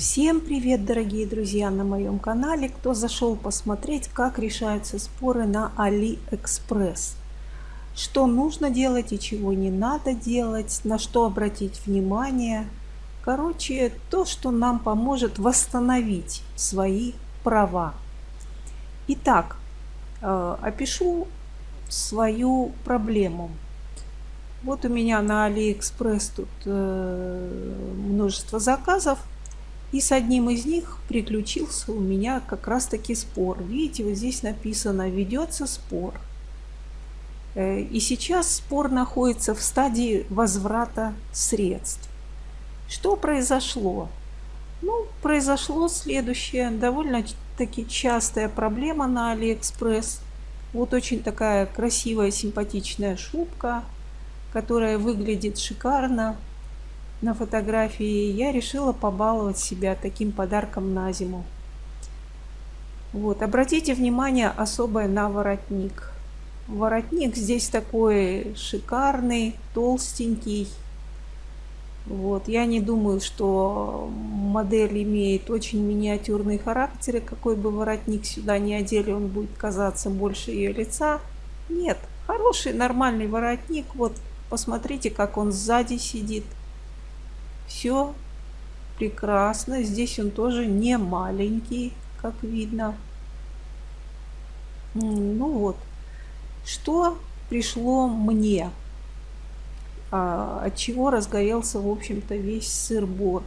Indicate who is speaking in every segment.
Speaker 1: Всем привет, дорогие друзья, на моем канале, кто зашел посмотреть, как решаются споры на AliExpress. Что нужно делать и чего не надо делать, на что обратить внимание. Короче, то, что нам поможет восстановить свои права. Итак, э, опишу свою проблему. Вот у меня на AliExpress тут э, множество заказов. И с одним из них приключился у меня как раз таки спор. Видите, вот здесь написано «Ведется спор». Э, и сейчас спор находится в стадии возврата средств. Что произошло? Ну, произошло следующее. Довольно-таки частая проблема на Алиэкспресс. Вот очень такая красивая, симпатичная шубка, которая выглядит шикарно на фотографии, я решила побаловать себя таким подарком на зиму. Вот, обратите внимание особое на воротник. Воротник здесь такой шикарный, толстенький. Вот, я не думаю, что модель имеет очень миниатюрный характер, и какой бы воротник сюда не одели, он будет казаться больше ее лица. Нет, хороший, нормальный воротник. Вот, посмотрите, как он сзади сидит. Все прекрасно. Здесь он тоже не маленький, как видно. Ну вот. Что пришло мне? А, от чего разгорелся, в общем-то, весь сыр-бор?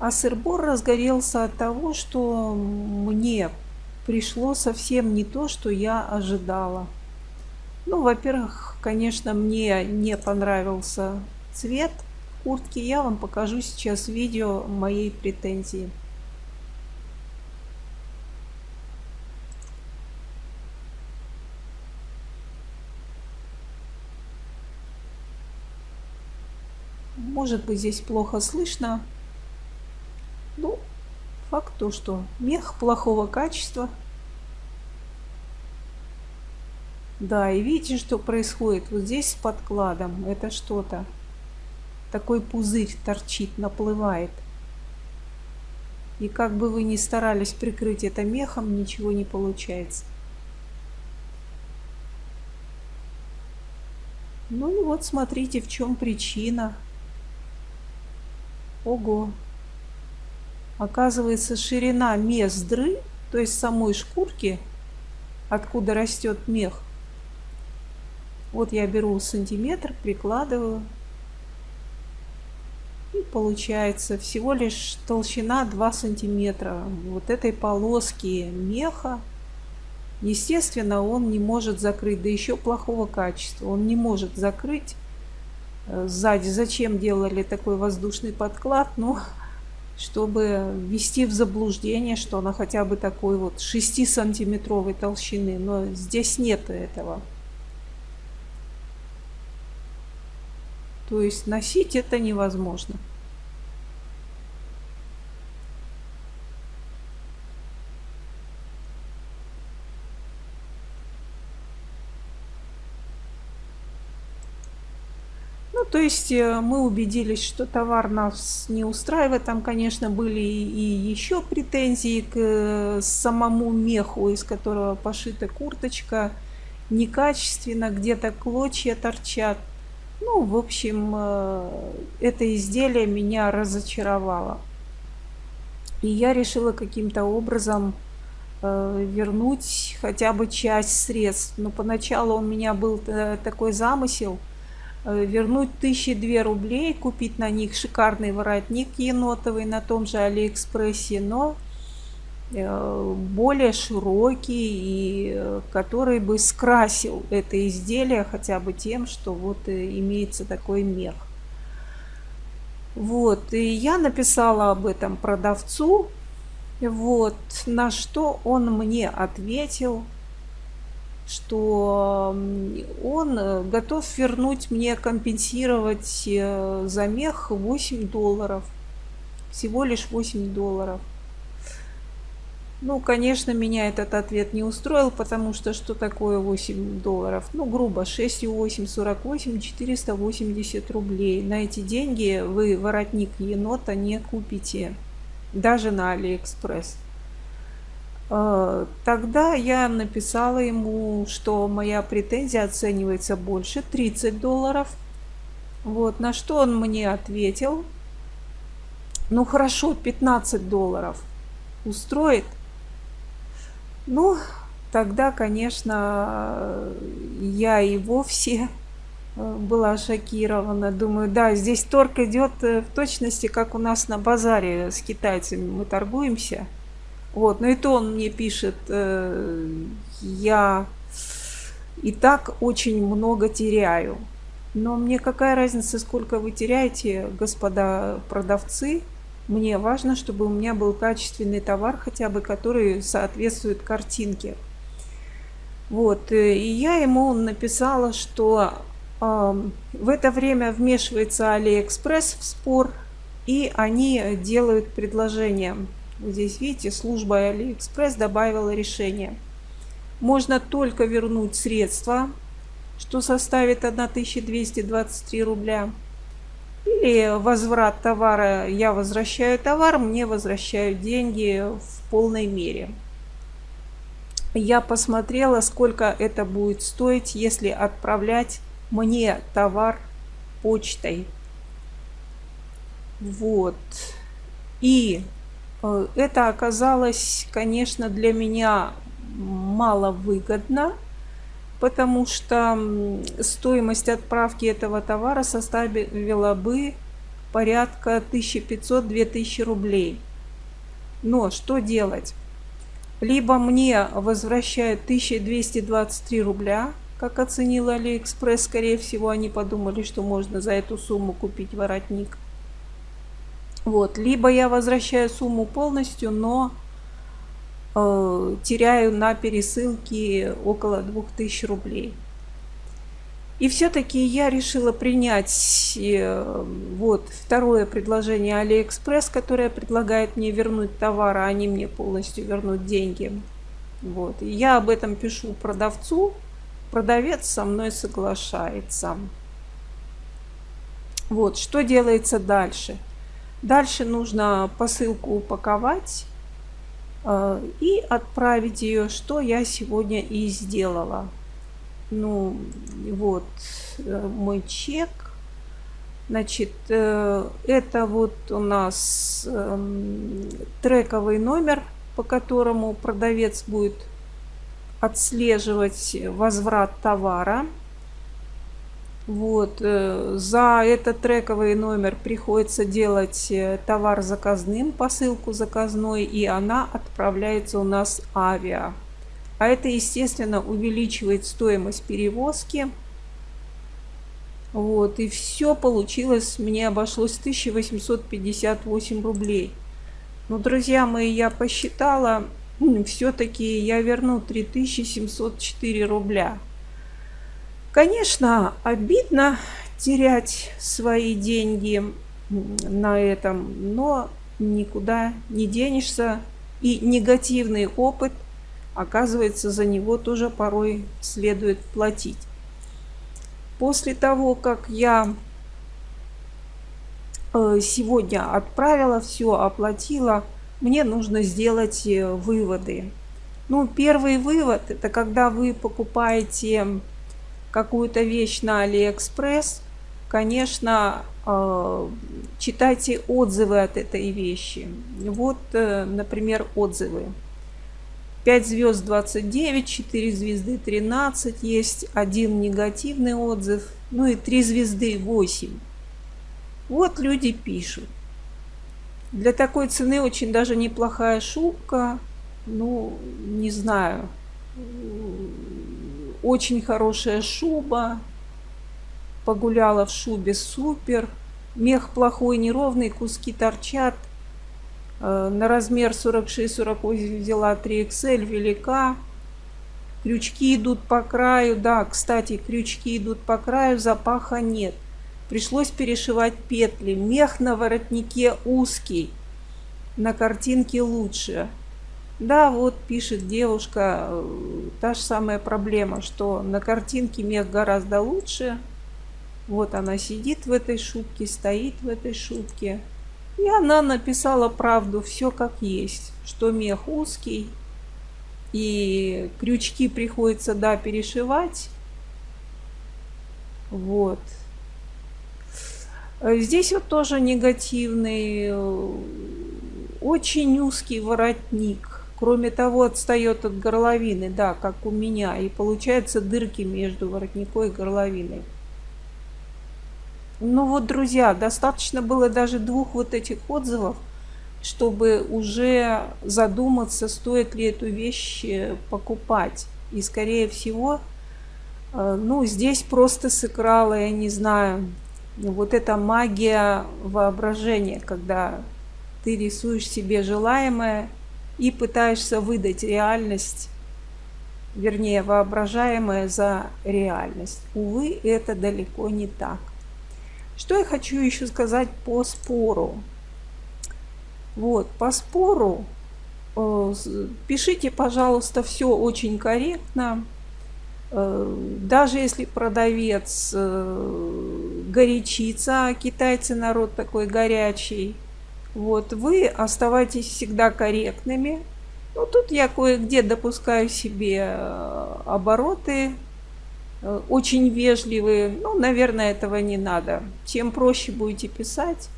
Speaker 1: А сыр-бор разгорелся от того, что мне пришло совсем не то, что я ожидала. Ну, во-первых, конечно, мне не понравился цвет – куртки, я вам покажу сейчас видео моей претензии. Может быть здесь плохо слышно. Ну, факт то, что мех плохого качества. Да, и видите, что происходит вот здесь с подкладом. Это что-то такой пузырь торчит, наплывает. И как бы вы ни старались прикрыть это мехом, ничего не получается. Ну и вот смотрите, в чем причина. Ого! Оказывается, ширина мездры, то есть самой шкурки, откуда растет мех. Вот я беру сантиметр, прикладываю получается всего лишь толщина 2 сантиметра вот этой полоски меха. Естественно, он не может закрыть, да еще плохого качества. Он не может закрыть э, сзади. Зачем делали такой воздушный подклад? Ну, чтобы ввести в заблуждение, что она хотя бы такой вот 6-сантиметровой толщины. Но здесь нет этого. То есть носить это невозможно. То есть э, мы убедились, что товар нас не устраивает. Там, конечно, были и еще претензии к э, самому меху, из которого пошита курточка. Некачественно, где-то клочья торчат. Ну, в общем, э, это изделие меня разочаровало. И я решила каким-то образом вернуть хотя бы часть средств. Но поначалу у меня был такой замысел вернуть тысячи две рублей, купить на них шикарный воротник енотовый на том же Алиэкспрессе, но Э, более широкий и э, который бы скрасил это изделие хотя бы тем, что вот э, имеется такой мех. Вот, и я написала об этом продавцу, вот, на что он мне ответил, что он готов вернуть мне, компенсировать за мех 8 долларов, всего лишь 8 долларов. Ну, конечно, меня этот ответ не устроил, потому что что такое 8 долларов? Ну, грубо, 6,8, 48, 480 рублей. На эти деньги вы воротник енота не купите, даже на Алиэкспресс. Э, тогда я написала ему, что моя претензия оценивается больше 30 долларов. Вот, на что он мне ответил. Ну хорошо, 15 долларов устроит. Ну, тогда, конечно, я и вовсе э, была шокирована. Думаю, да, здесь торг идет э, в точности, как у нас на базаре с китайцами. Мы торгуемся. Вот, но и то он мне пишет, э, я и так очень много теряю. Но мне какая разница, сколько вы теряете, господа продавцы? Мне важно, чтобы у меня был качественный товар, хотя бы который соответствует картинке. Вот, э, и я ему написала, что э, в это время вмешивается Алиэкспресс в спор, и они делают предложение. Здесь, видите, служба Алиэкспресс добавила решение. Можно только вернуть средства, что составит 1223 рубля. Или возврат товара, я возвращаю товар, мне возвращают деньги в полной мере. Я посмотрела, сколько это будет стоить, если отправлять мне товар почтой. Вот. И это оказалось, конечно, для меня маловыгодно потому что стоимость отправки этого товара составила бы порядка 1500-2000 рублей. Но что делать? Либо мне возвращают 1223 рубля, как оценил Алиэкспресс, скорее всего, они подумали, что можно за эту сумму купить воротник. Вот. Либо я возвращаю сумму полностью, но Э, теряю на пересылке около 2000 рублей. И все-таки я решила принять э, вот второе предложение Алиэкспресс, которое предлагает мне вернуть товар, а они мне полностью вернут деньги. Вот. И я об этом пишу продавцу. Продавец со мной соглашается. Вот, что делается дальше? Дальше нужно посылку упаковать Э, и отправить ее, что я сегодня и сделала. Ну, вот э, мой чек. Значит, э, это вот у нас эм, трековый номер, по которому продавец будет отслеживать возврат товара. Вот, э, за этот трековый номер приходится делать э, товар заказным, посылку заказной, и она отправляется у нас авиа. А это, естественно, увеличивает стоимость перевозки. Вот, и все получилось, мне обошлось 1858 рублей. Но, друзья мои, я посчитала, все-таки я верну 3704 рубля. Конечно, обидно терять свои деньги на этом, но никуда не денешься. И негативный опыт, оказывается, за него тоже порой следует платить. После того, как я э, сегодня отправила все, оплатила, мне нужно сделать э, выводы. Ну, первый вывод – это когда вы покупаете какую-то вещь на Алиэкспресс, конечно, э, читайте отзывы от этой вещи. Вот, э, например, отзывы. 5 звезд 29, 4 звезды 13, есть один негативный отзыв, ну и 3 звезды 8. Вот люди пишут. Для такой цены очень даже неплохая шубка. Ну, не знаю очень хорошая шуба. Погуляла в шубе супер. Мех плохой, неровный, куски торчат. Э, на размер 46-48 взяла 3XL, велика. Крючки идут по краю. Да, кстати, крючки идут по краю, запаха нет. Пришлось перешивать петли. Мех на воротнике узкий. На картинке лучше. Да, вот пишет девушка, э, та же самая проблема, что на картинке мех гораздо лучше. Вот она сидит в этой шубке, стоит в этой шубке. И она написала правду, все как есть, что мех узкий, и крючки приходится, да, перешивать. Вот. Здесь вот тоже негативный, очень узкий воротник. Кроме того, отстает от горловины, да, как у меня. И получается дырки между воротником и горловиной. Ну вот, друзья, достаточно было даже двух вот этих отзывов, чтобы уже задуматься, стоит ли эту вещь э, покупать. И, скорее всего, э, ну, здесь просто сыграла, я не знаю, вот эта магия воображения, когда ты рисуешь себе желаемое и пытаешься выдать реальность, вернее, воображаемое за реальность. Увы, это далеко не так. Что я хочу еще сказать по спору. Вот, по спору э, пишите, пожалуйста, все очень корректно. Э, даже если продавец э, горячится, а китайцы народ такой горячий, вот, вы оставайтесь всегда корректными. Ну, тут я кое-где допускаю себе обороты, очень вежливые. Ну, наверное, этого не надо. Чем проще будете писать,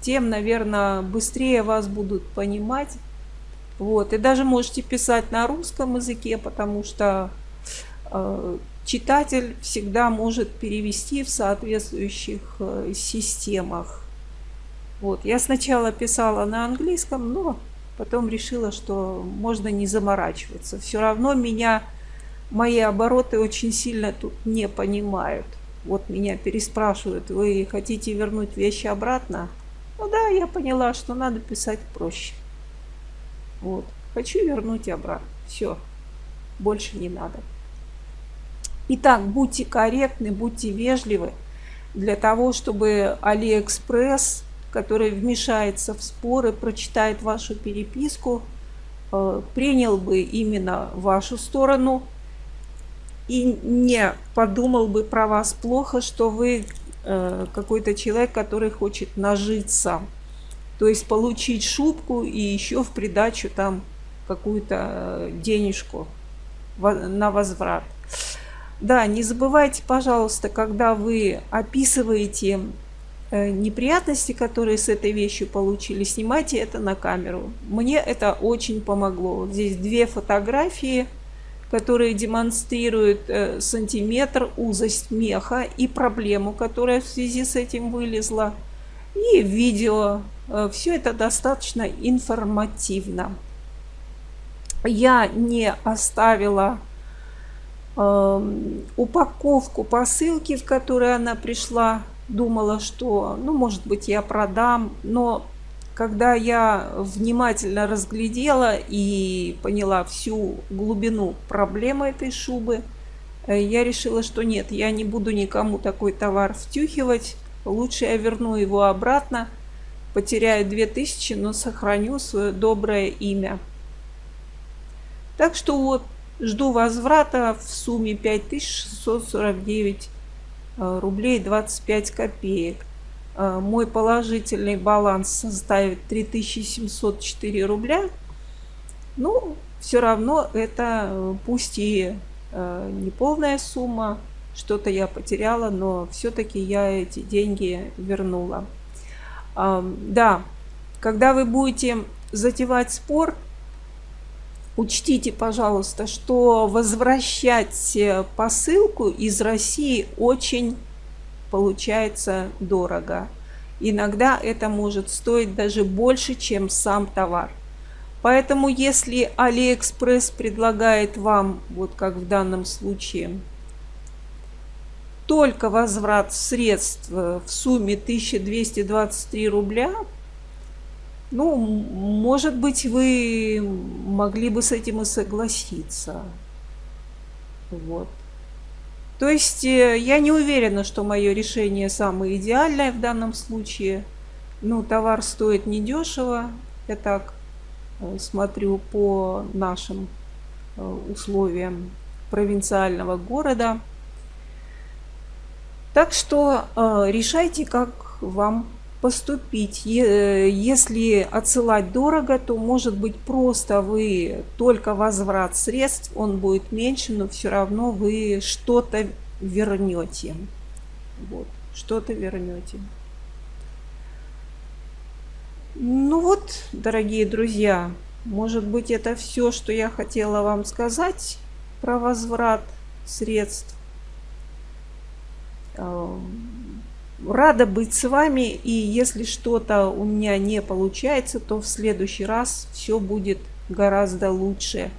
Speaker 1: тем, наверное, быстрее вас будут понимать. Вот. И даже можете писать на русском языке, потому что э, читатель всегда может перевести в соответствующих э, системах. Вот. Я сначала писала на английском, но потом решила, что можно не заморачиваться. Все равно меня, мои обороты очень сильно тут не понимают. Вот меня переспрашивают, вы хотите вернуть вещи обратно? Ну да, я поняла, что надо писать проще. Вот. Хочу вернуть обратно. Все. Больше не надо. Итак, будьте корректны, будьте вежливы для того, чтобы Алиэкспресс, который вмешается в споры, прочитает вашу переписку, э, принял бы именно вашу сторону и не подумал бы про вас плохо, что вы Э, какой-то человек, который хочет нажиться. То есть получить шубку и еще в придачу там какую-то денежку на возврат. Да, не забывайте, пожалуйста, когда вы описываете э, неприятности, которые с этой вещью получили, снимайте это на камеру. Мне это очень помогло. Здесь две фотографии – которые демонстрируют э, сантиметр, узость меха и проблему, которая в связи с этим вылезла. И видео. Э, Все это достаточно информативно. Я не оставила э, упаковку посылки, в которой она пришла. Думала, что, ну, может быть, я продам, но когда я внимательно разглядела и поняла всю глубину проблемы этой шубы, э, я решила, что нет, я не буду никому такой товар втюхивать. Лучше я верну его обратно, потеряю 2000, но сохраню свое доброе имя. Так что вот, жду возврата в сумме 5649 э, рублей 25 копеек. Э, мой положительный баланс составит 3704 рубля. Ну, все равно это э, пусть и э, не полная сумма, что-то я потеряла, но все-таки я эти деньги вернула. Да, когда вы будете затевать спор, учтите, пожалуйста, что возвращать посылку из России очень получается дорого. Иногда это может стоить даже больше, чем сам товар. Поэтому если Алиэкспресс предлагает вам, вот как в данном случае, только возврат средств в сумме 1223 рубля, ну, может быть, вы могли бы с этим и согласиться. Вот. То есть э, я не уверена, что мое решение самое идеальное в данном случае. Ну, товар стоит недешево, я так э, смотрю по нашим э, условиям провинциального города. Так что решайте, как вам поступить. Если отсылать дорого, то может быть просто вы только возврат средств, он будет меньше, но все равно вы что-то вернете. Вот, что-то вернете. Ну вот, дорогие друзья, может быть это все, что я хотела вам сказать про возврат средств. Рада быть с вами, и если что-то у меня не получается, то в следующий раз все будет гораздо лучше.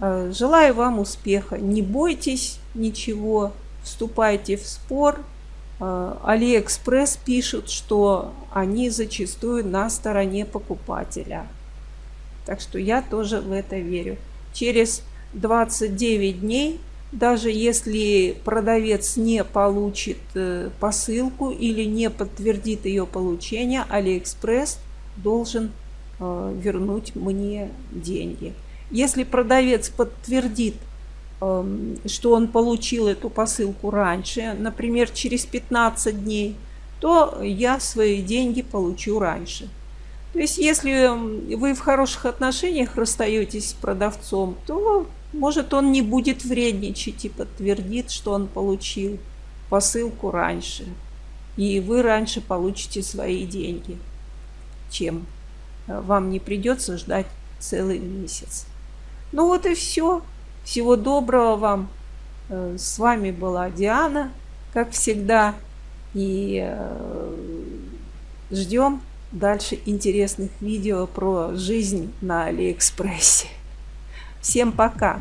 Speaker 1: Э, желаю вам успеха. Не бойтесь ничего, вступайте в спор, Э, Алиэкспресс пишут, что они зачастую на стороне покупателя. Так что я тоже в это верю. Через 29 дней, даже если продавец не получит э, посылку или не подтвердит ее получение, Алиэкспресс должен э, вернуть мне деньги. Если продавец подтвердит Эм, что он получил эту посылку раньше, например, через 15 дней, то я свои деньги получу раньше. То есть, если вы в хороших отношениях расстаетесь с продавцом, то, может, он не будет вредничать и подтвердит, что он получил посылку раньше. И вы раньше получите свои деньги, чем э, вам не придется ждать целый месяц. Ну вот и все. Всего доброго вам. Э, с вами была Диана, как всегда. И э, ждем дальше интересных видео про жизнь на Алиэкспрессе. Всем пока!